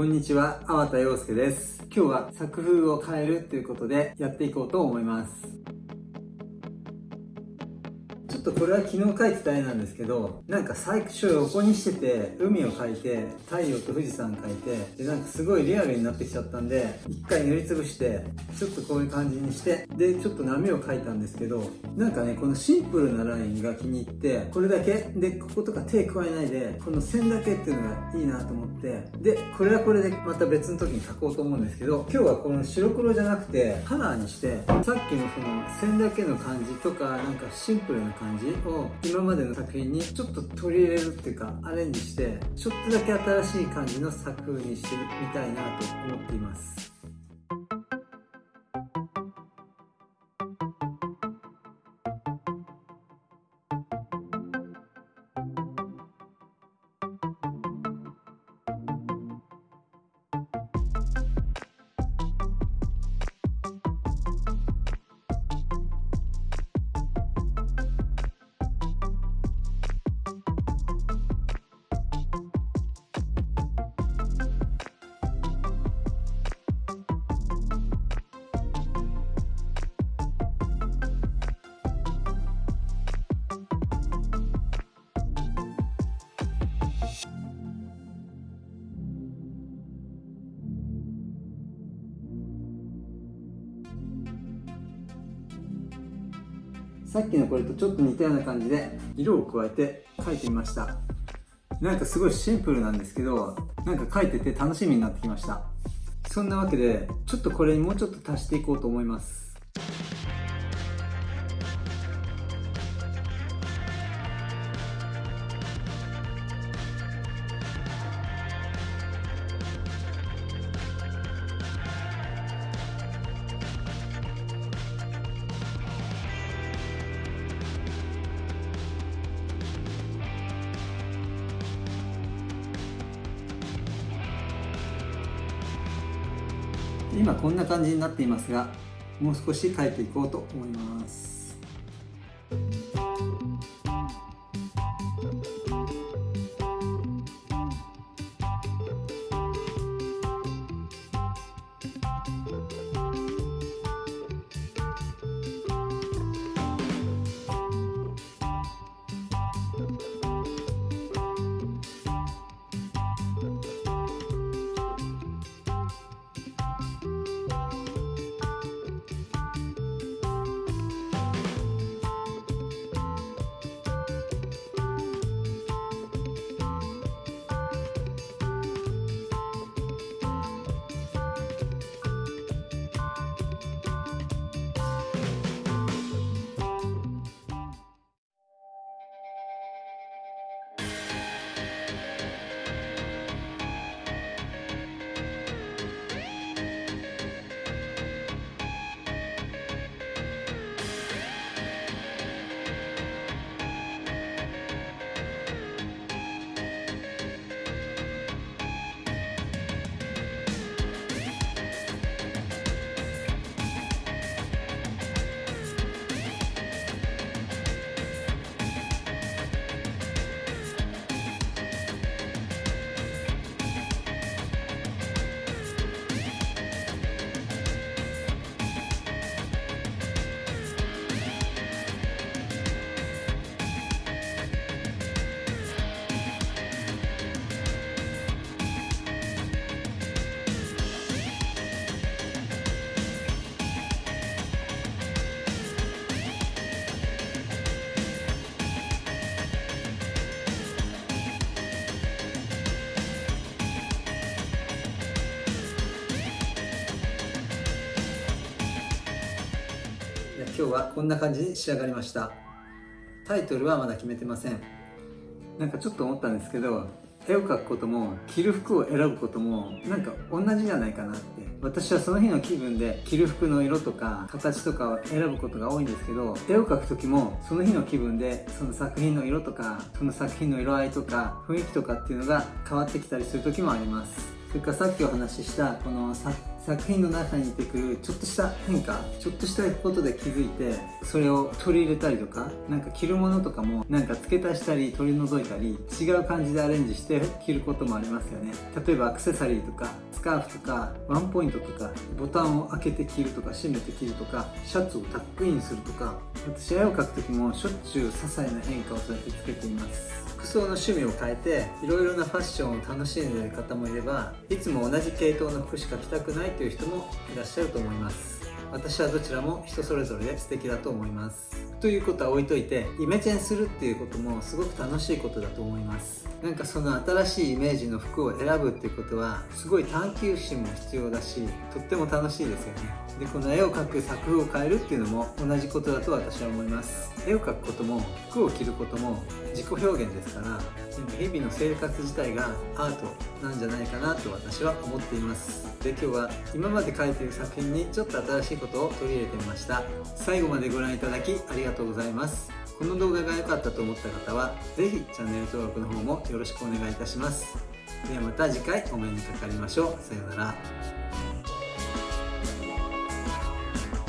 こんにちは、粟田洋介です。今日は作風を変えるということでやっていこうと思います。っとこれは昨日描いてた絵なんですけどなんか最初横にしてて海を描いて太陽と富士山描いてでなんかすごいリアルになってきちゃったんで一回塗りつぶしてちょっとこういう感じにしてでちょっと波を描いたんですけどなんかねこのシンプルなラインが気に入ってこれだけでこことか手加えないでこの線だけっていうのがいいなと思ってでこれはこれでまた別の時に描こうと思うんですけど今日はこの白黒じゃなくてカラーにしてさっきのその線だけの感じとかなんかシンプルな感じ感じを今までの作品にちょっと取り入れるっていうかアレンジしてちょっとだけ新しい感じの作風にしてみたいなと思っています。さっきのこれとちょっと似たような感じで色を加えて描いてみました。なんかすごいシンプルなんですけどなんか描いてて楽しみになってきました。そんなわけでちょっとこれにもうちょっと足していこうと思います。今こんな感じになっていますがもう少し書いていこうと思います。今日はこんな感じに仕上がりました。タイトルはまだ決めてません。なんかちょっと思ったんですけど絵を描くことも着る服を選ぶこともなんか同じじゃないかなって。私はその日の気分で着る服の色とか形とかを選ぶことが多いんですけど絵を描く時もその日の気分でその作品の色とかその作品の色合いとか雰囲気とかっていうのが変わってきたりする時もあります。それからさっきお話ししたこの作作品の中に出てくるちょっとした変化ちょっとしたことで気づいてそれを取り入れたりとかなんか着るものとかもなんか付け足したり取り除いたり違う感じでアレンジして着ることもありますよね。例えばアクセサリーとかスカーフとかワンポイントとかボタンを開けて着るとか閉めて着るとかシャツをタックインするとか私絵を描く時もしょっちゅう些細な変化をそうやってつけています。服装の趣味を変えていろいろなファッションを楽しんでいる方もいればいつも同じ系統の服しか着たくないという人もいらっしゃると思います。私はどちらも人それぞれで素敵だと思います。ということは置いといてイメチェンするっていうこともすごく楽しいことだと思います。なんかその新しいイメージの服を選ぶっていうことはすごい探求心も必要だしとっても楽しいですよね。でこの絵を描く作風を変えるっていうのも同じことだと私は思います。絵を描くことも服を着ることも自己表現ですから日々の生活自体がアートなんじゃないかなと私は思っています。で今日は今まで描いている作品にちょっと新しいことを取り入れてみました。最後までご覧いただきありがとうございます。この動画が良かったと思った方は是非チャンネル登録の方もよろしくお願いいたします。ではまた次回お目にかかりましょう。さようなら。